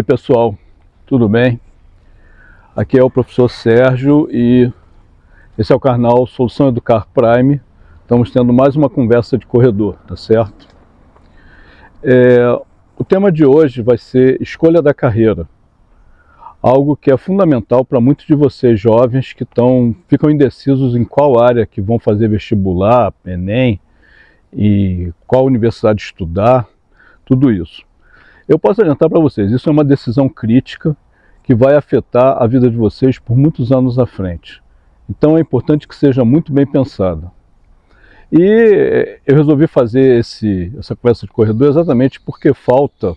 Oi pessoal, tudo bem? Aqui é o professor Sérgio e esse é o canal Solução Educar Prime. Estamos tendo mais uma conversa de corredor, tá certo? É, o tema de hoje vai ser escolha da carreira. Algo que é fundamental para muitos de vocês jovens que tão, ficam indecisos em qual área que vão fazer vestibular, Enem, e qual universidade estudar, tudo isso. Eu posso adiantar para vocês, isso é uma decisão crítica que vai afetar a vida de vocês por muitos anos à frente. Então é importante que seja muito bem pensada. E eh, eu resolvi fazer esse, essa conversa de corredor exatamente porque falta,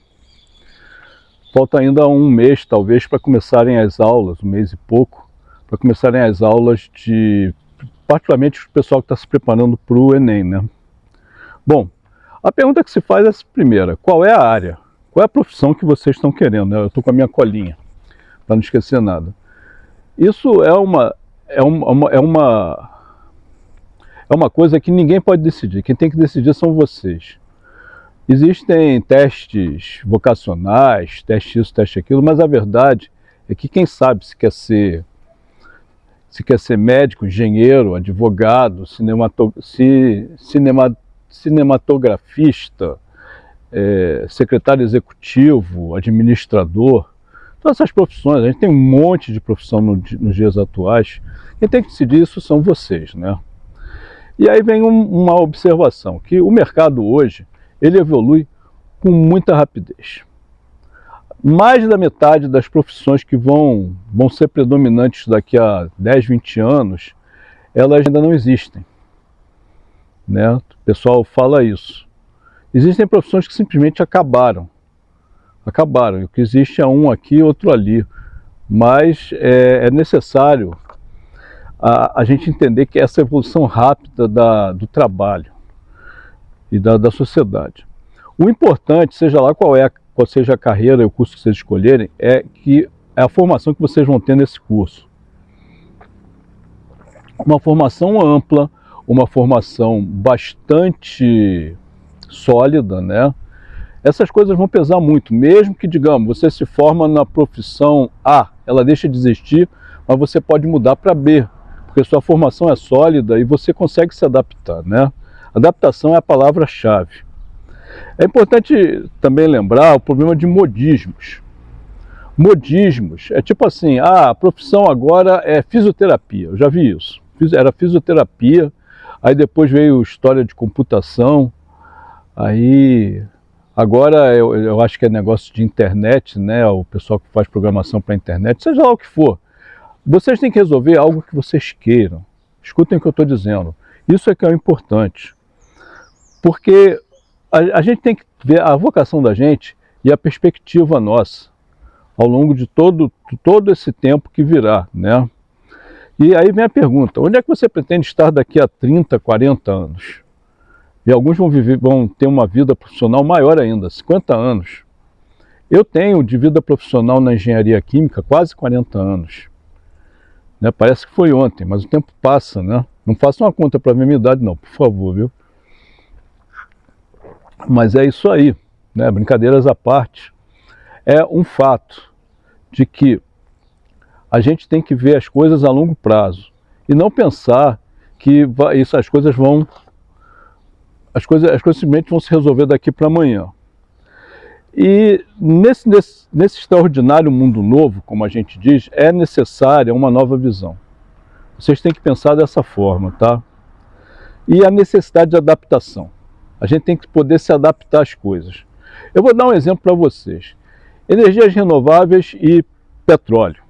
falta ainda um mês talvez para começarem as aulas, um mês e pouco, para começarem as aulas de, particularmente o pessoal que está se preparando para o Enem. Né? Bom, a pergunta que se faz é a primeira, qual é a área? Qual é a profissão que vocês estão querendo? Né? Eu estou com a minha colinha, para não esquecer nada. Isso é uma, é uma, é uma, é uma coisa que ninguém pode decidir. Quem tem que decidir são vocês. Existem testes vocacionais, teste isso, teste aquilo, mas a verdade é que quem sabe se quer ser se quer ser médico, engenheiro, advogado, cinemato, ci, cinema, cinematografista, é, secretário executivo, administrador, todas essas profissões, a gente tem um monte de profissão no, nos dias atuais, quem tem que decidir isso são vocês, né? E aí vem um, uma observação, que o mercado hoje, ele evolui com muita rapidez. Mais da metade das profissões que vão, vão ser predominantes daqui a 10, 20 anos, elas ainda não existem. Né? O pessoal fala isso. Existem profissões que simplesmente acabaram. Acabaram. O que existe é um aqui outro ali. Mas é, é necessário a, a, gente entender que essa evolução rápida da, do trabalho e da, da sociedade. O importante, seja lá qual, é, qual seja a carreira e o curso que vocês escolherem, é que é a formação que vocês vão ter nesse curso. Uma formação ampla, uma formação bastante sólida, né? Essas coisas vão pesar muito, mesmo que, digamos, você se forma na profissão A, ela deixa de existir, mas você pode mudar para B, porque sua formação é sólida e você consegue se adaptar, né? Adaptação é a palavra-chave. É importante também lembrar o problema de modismos. Modismos é tipo assim, ah, a profissão agora é fisioterapia, eu já vi isso. Era fisioterapia, aí depois veio história de computação, Aí, agora eu, eu acho que é negócio de internet, né? O pessoal que faz programação para internet, seja lá o que for. Vocês têm que resolver algo que vocês queiram. Escutem o que eu estou dizendo. Isso é que é o importante. Porque a, a gente tem que ver a vocação da gente e a perspectiva nossa ao longo de todo, todo esse tempo que virá, né? E aí vem a pergunta, onde é que você pretende estar daqui a 30, 40 anos? E alguns vão, viver, vão ter uma vida profissional maior ainda, 50 anos. Eu tenho de vida profissional na engenharia química quase 40 anos. Né? Parece que foi ontem, mas o tempo passa, né? Não faça uma conta para a minha idade não, por favor, viu? Mas é isso aí, né? brincadeiras à parte. É um fato de que a gente tem que ver as coisas a longo prazo e não pensar que isso, as coisas vão as coisas, as coisas simplesmente vão se resolver daqui para amanhã. E nesse, nesse, nesse extraordinário mundo novo, como a gente diz, é necessária uma nova visão. Vocês têm que pensar dessa forma, tá? E a necessidade de adaptação. A gente tem que poder se adaptar às coisas. Eu vou dar um exemplo para vocês. Energias renováveis e petróleo.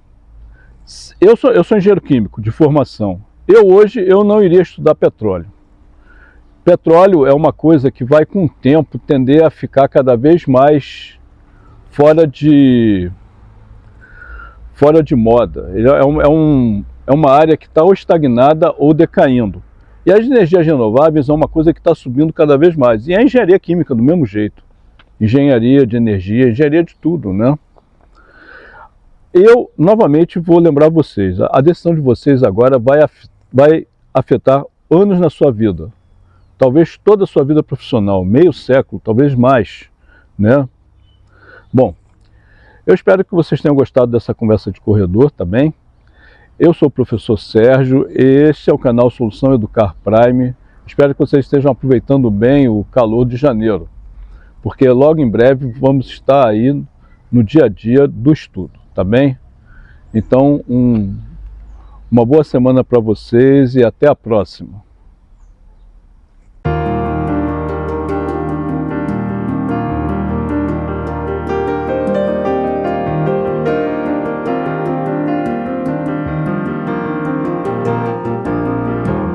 Eu sou, eu sou engenheiro químico de formação. Eu hoje eu não iria estudar petróleo. Petróleo é uma coisa que vai com o tempo tender a ficar cada vez mais fora de, fora de moda. É, um, é, um, é uma área que está ou estagnada ou decaindo. E as energias renováveis é uma coisa que está subindo cada vez mais. E a engenharia química do mesmo jeito. Engenharia de energia, engenharia de tudo, né? Eu, novamente, vou lembrar vocês, a decisão de vocês agora vai, vai afetar anos na sua vida talvez toda a sua vida profissional, meio século, talvez mais, né? Bom, Eu espero que vocês tenham gostado dessa conversa de corredor também. Eu sou o professor Sérgio, este é o canal Solução Educar Prime. Espero que vocês estejam aproveitando bem o calor de janeiro, porque logo em breve vamos estar aí no dia a dia do estudo, tá bem? Então, um, uma boa semana para vocês e até a próxima.